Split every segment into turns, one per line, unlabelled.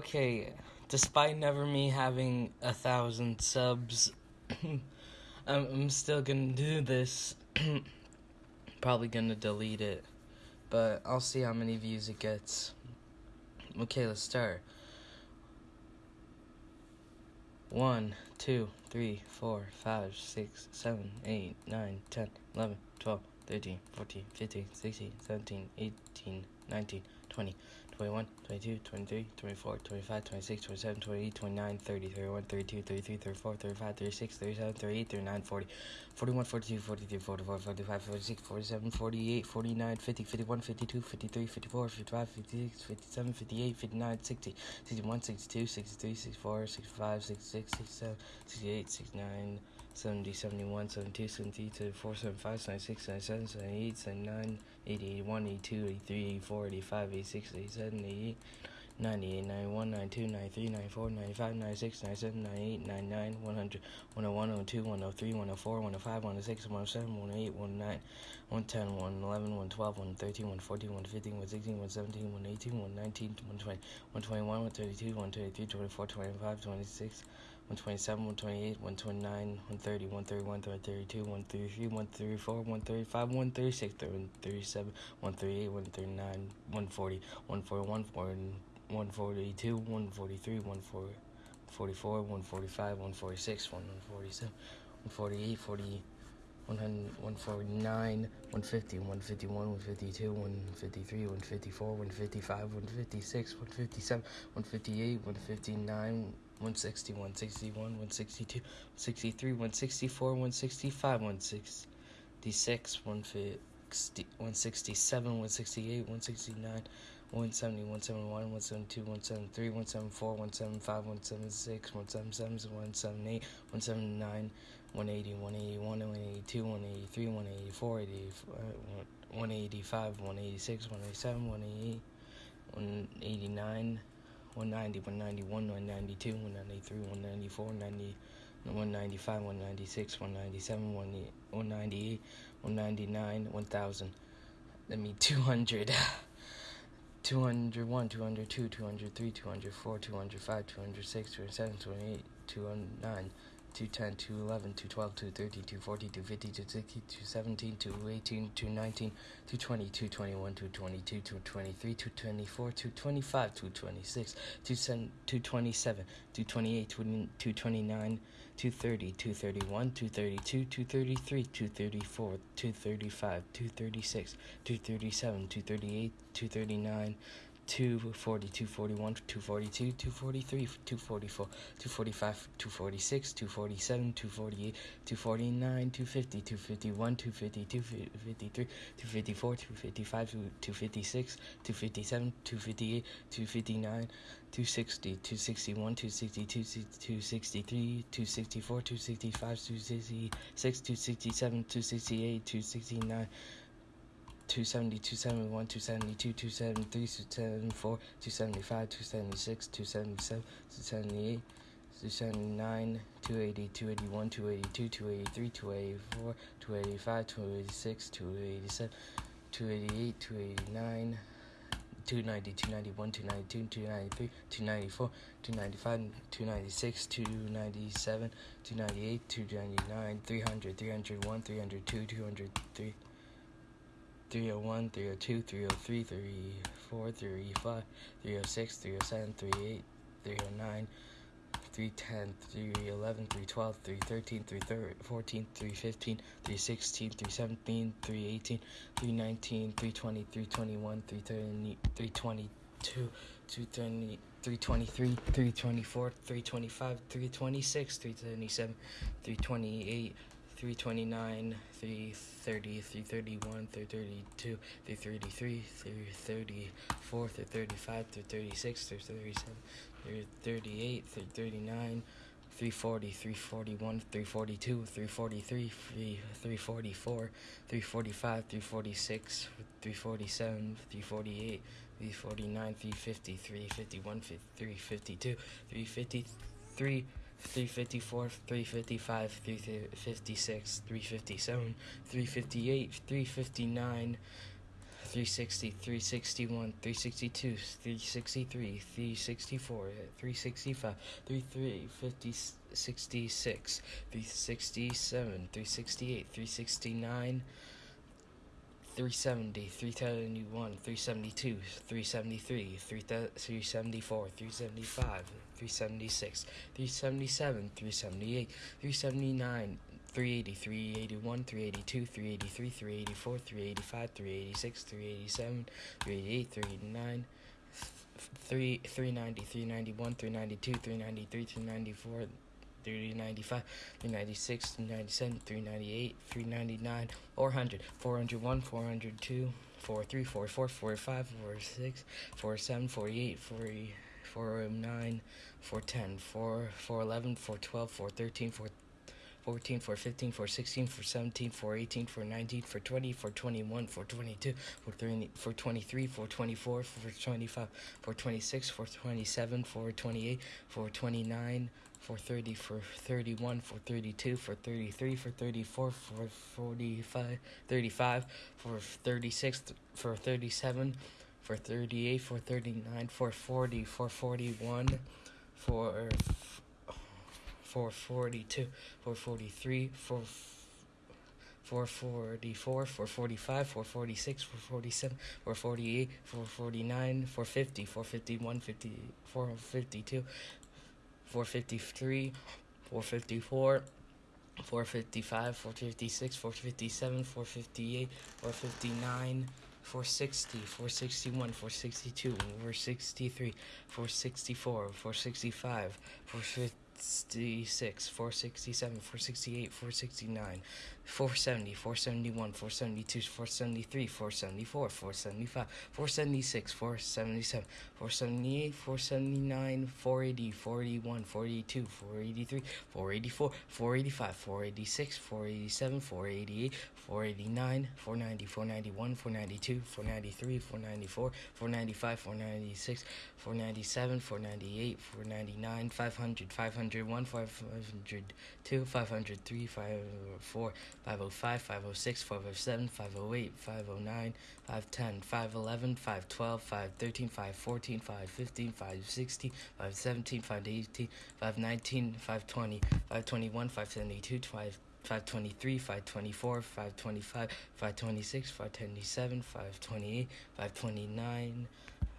Okay, despite never me having a thousand subs, I'm, I'm still gonna do this. Probably gonna delete it, but I'll see how many views it gets. Okay, let's start. One, two, three, four, five, six, seven, eight, nine, ten, eleven, twelve, thirteen, fourteen, fifteen, sixteen, seventeen, eighteen, nineteen, twenty. 21, 22, 23, 24, 25, 26, 27, 28, 29, 30, 31, 32, 33, 34, 35, 36, 37, 38, 39, 40, 41, 42, 43, 44, 45, 46, 47, 48, 49, 50, 51, 52, 53, 54, 55, 56, 57, 58, 59, 60, 61, 62, 63, 64, 65, 66, 67, 68, 69, 70, 71, 72, 73, 74, 75, 76, 77, 78, 79, 80, 81, 82, 83, 84, 85, 86, 87, 88, 98, 91, 92, 93, 94, 95, 96, 97, 98, 99, 100, 101, 102, 103, 104, 105, 106, 107, 108, 109, 110, 111, 112, 113, 114, 115, 116, 117, 118, 119, 120, 121, 132, 123, 24, 25, 26, 127, 128, 129, 130, 131, 132, 133, 134, 135, 136, 137, 138, 139, 140, 141, 142, 143, 144, 145, 146, 147, 148, 40. 149, 150, 151, 152, 153, 154, 155, 156, 157, 158, 159, 160, 161, 162, 163, 164, 165, 166, 160, 167, 168, 169, 170, 171, 172, 173, 174, 175, 176, 177, 178, 179, 180, 181, 182, 183, 184, 185, 186, 187, 188, 189, 190, 191, 192, 193, 194, 190, 195, 196, 197, 198, 199, 1000. That means 200. 201, 202, 203, 204, 205, 206, 207, 208, 209. 210, 211, 212, 213, 214, 250, 260, 217, 218, 219, 220, 221, 222, 223, 224, 225, 226, 227, 228, 229, 230, 231, 232, 233, 234, 235, 236, 237, 238, 239, 240, 241, 242, 243, 244, 245, 246, 247, 248, 249, 250, 251, 252, 253, 254, 255, 256, 257, 258, 259, 260, 261, 262, 263, 264, 265, 266, 267, 268, 269, 270, 271, 272, 273, 274, 275, 276, 277, 278, 279, 280, 281, 282, 283, 284, 285, 286, 287, 288, 289, 290, 291, 292, 293, 294, 295, 296, 297, 298, 299, 300, 301, 302, 203. 301, 302, 303, 304, 305, 306, 307, 308, 309, 310, 311, 312, 313, 314, 315, 316, 317, 318, 319, 320, 321, 330, 322, 230, 323, 324, 325, 326, 327, 328, 329, 330, 331, 332, 333, 334, 335, 336, 337, 338, 339, 340, 341, 342, 343, 344, 345, 346, 347, 348, 349, 350, 351, 352, 353, 354, 355, 356, 357, 358, 359, 360, 361, 362, 363, 364, 365, 33, 66, 367, 368, 369, 370, 371, 372, 373, 374, 375, 376, 377, 378, 379, 380, 381, 382, 383, 384, 385, 386, 387, 388, 389, 3, 390, 391, 392, 393, 394, 395, 396, 397, 398, 399, 400, 401, 402, 43, 44, 45, 46, 47, 48, 40, 409, 410, 4, 411, 412, 413, 4 14, for 15, for 16, for 17, for 18, for 19, for 20, for 21, for 22, for 30, for 23, for 24, for 25, for 26, for 27, for 28, for 29, for 30, for 31, for 32, for 33, for 34, for 45, 35, for 36, for 37, for 38, for 39, for 40, for 41, for 442, 443, 4, 444, 445, 446, 447, 448, 449, 450, 451, 50, 452, 453, 454, 455, 456, 457, 458, 459, 460, 461, 462, 463, 464, 465, 450. 466, 467, 468, 469, 470, 471, 472, 473, 474, 475, 476, 477, 478, 479, 480, 481, 482, 483, 484, 485, 486, 487, 488, 489, 490, 491, 492, 493, 494, 495, 496, 497, 498, 499, 500, 501, 502, 503, 504, 505, 506, 507, 508, 509, 510, 511, 512, 513, 514, 515, 516, 517, 518, 519, 520, 521, 572, 5 523, 524, 525, 526, 527, 528, 529,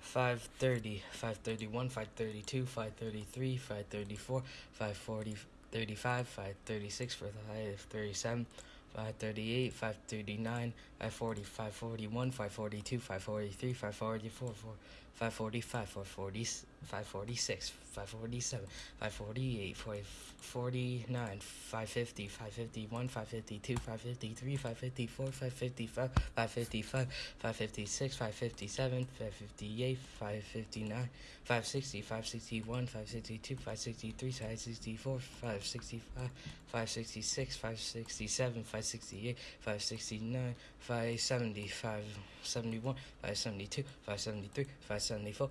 530, 531, 532, 533, 534, 540, 35, 536, 537, 538, 539, 540, 541, 542, 543, 544, 545, 540, 546, 547, 548, 549, 550, 551, 552, 553, 554, 555, 555, 556, 557, 558, 559, 560, 561, 562, 563, 564, 565, 566, 567, 568, 569, 570, 571, 572, 573, 574, 575,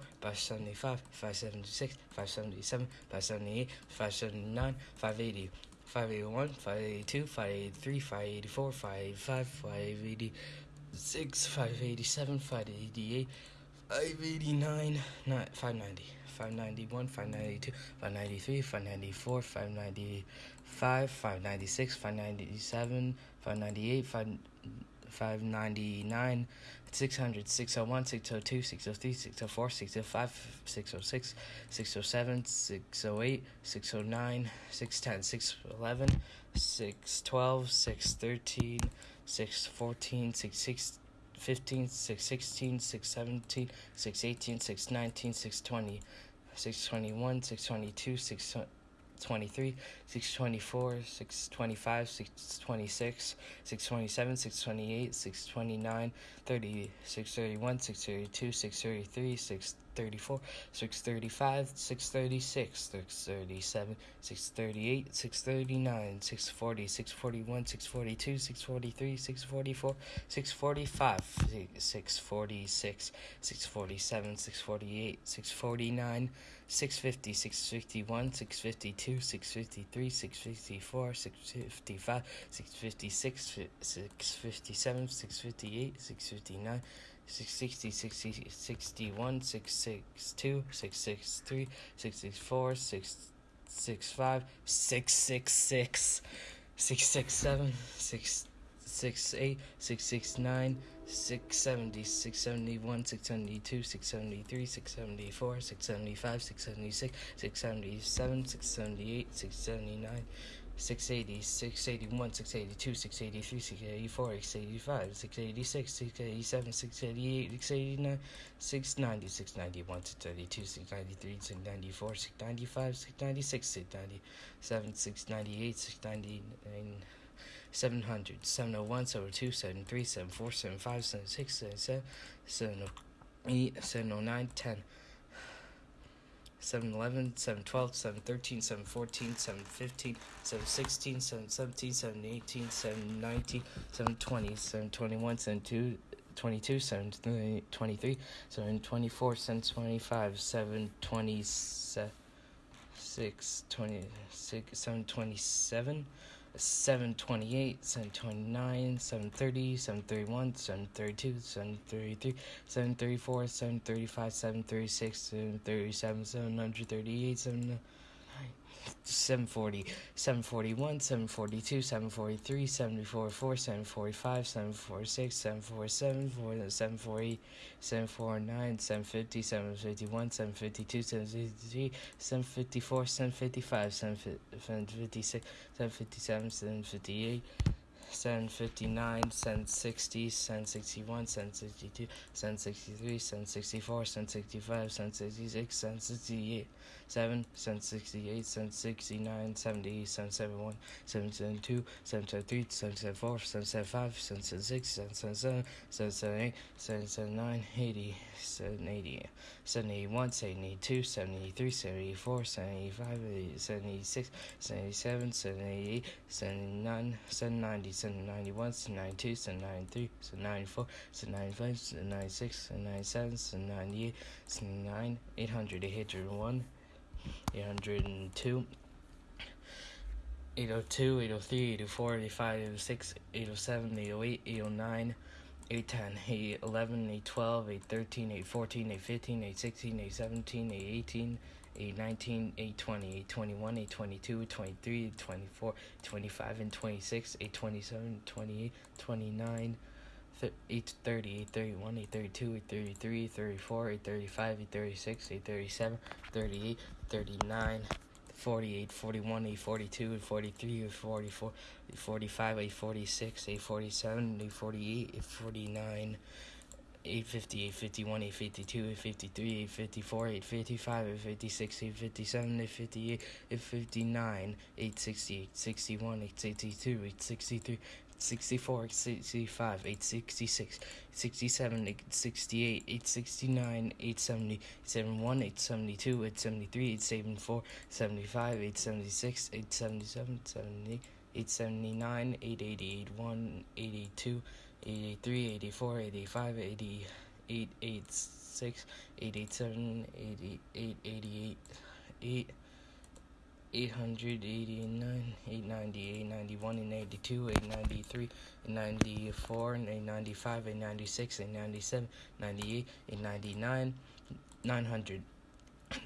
576, 577, 578, 579, 580. 581, 582, 583, 584, 585, 586, 587, 588, 589, 590, 591, 592, 593, 594, 595, 596, 597, 598, 599, 600, 601, 602, 603, 604, 605, 606, 607, 608, 609, 610, 611, 612, 613, 614, 615, 616, 617, 618, 619, 620, 621, 622, 623. 23, 624, 625, 626, 627, 628, 629, 30, 631, 632, 633, 634, 635, 636, 637, 638, 639, 640, 641, 642, 643, 644, 645, 646, 647, 648, 649, 650, 651, 652, 653, 654, 655, 656, 657, 658, 659, 660, 60, 61, 662, 663, 664, 665, 666, 667, 668, 669, 670, 671, 672, 673, 674, 675, 676, 677, 678, 679, 680, 681, 682, 683, 684, 685, 686, 687, 688, 689, 690, 691, 692, 693, 694, 695, 696, 697, 698, 699, 700, 701, 702, 703, 74, 75, 76, 77, 708, 709, 10. 711, 712, 713, 714, 715, 716, 717, 718, 719, 720, 721, 722, 22, 723, 724, 725, 726, 26, 727, 728, 729, 730, 731, 732, 733, 734, 735, 736, 737, 738, 739. 740, 741, 742, 743, 744, 745, 746, 747, 748, 749, 750, 751, 752, 753, 754, 755, 756, 757, 758. 759, 760, 761, 762, 763, 764, 765, 766, 768, 7, 768, 769, 70, 771, 772, 773, 774, 775, 776, 777, 778, 779, 80, 780, 781, 782, 783, 784, 785, 786, 787, 788, 789, 790, 791, 792, 793, 794, 795, 796, 797, 798, 799, 800, 801, 802, 802, 803, 804, 805, 806, 807, 808, 809, 810, 811, 812, 813, 814, 815, 816, 817, 818, 819, 820, 821, 822, 823, 824, 825, and 26, 827, 28, 29, 830, 831, 832, 833, 834, 835, 836, 837, 38, 39, 48, 41, 842, 843, 844, 845, 846, 847, 848, 849, 850, 851, 852, 853, 854, 855, 856, 857, 858, 859, 860, 861, 862, 863, 64, 65, 866, 67, 868, 869, 870, 871, 872, 873, 874, 75, 876, 877, 78, 879, 880, 81, 82, 883, 84, 85, 88, 86, 887, 88, 88, 8, 889, 890, 891, 892, 893, 894, 895, 896, 897, 98, 899, 900.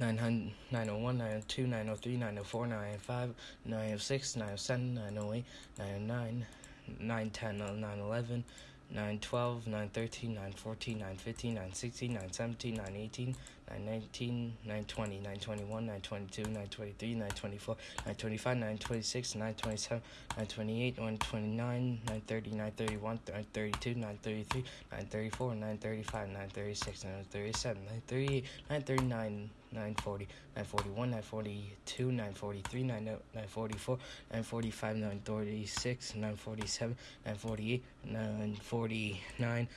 900, 901, 902, 903, 904, 905, 906, 907, 908, 909, 910, uh, 911, 912, 913, 914, 915, 916, 917, 918, 919, 920, 921, 922, 923, 924, 925, 926, 927, 928, 129, 930, 931, 932, 933, 934, 935, 936, 937, 938, 939, 940, 941, 942, 943, 944, 945, 946, 947, 948, 949,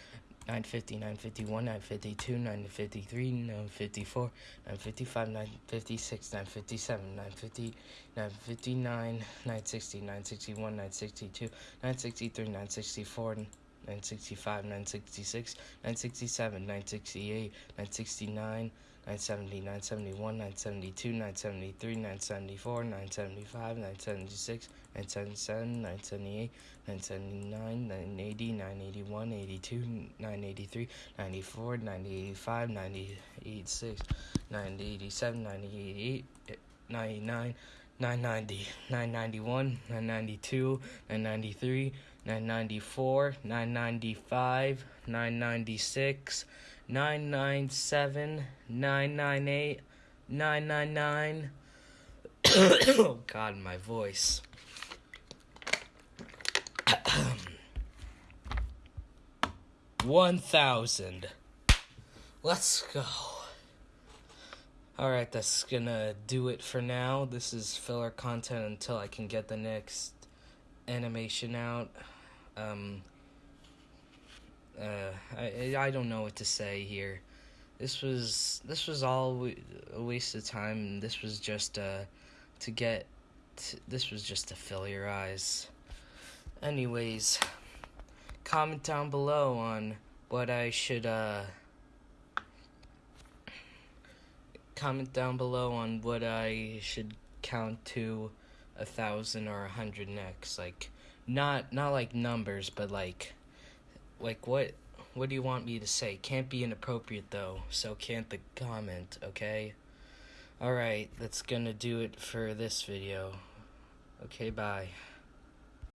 950, 951, 952, 953, 954, 955, 956, 957, 950, 959, 960, 961, 962, 963, 964, 965, 966, 967, 968, 969, 970, 971, 972, 973, 974, 975, 976, 977, 978, 979, 980, 981, 82, 983, 94, 985, 986, 987, 988, 99, 990, 991, 992, 993, 994, 995, 996, 997, 998, 999. oh God, my voice. One thousand. Let's go. Alright, that's gonna do it for now. This is filler content until I can get the next animation out. Um, uh, I, I don't know what to say here. This was this was all a waste of time. This was just uh, to get. To, this was just to fill your eyes. Anyways, comment down below on what I should uh comment down below on what I should count to a thousand or a hundred next. Like not not like numbers, but like like what what do you want me to say? Can't be inappropriate though, so can't the comment, okay? Alright, that's gonna do it for this video. Okay, bye.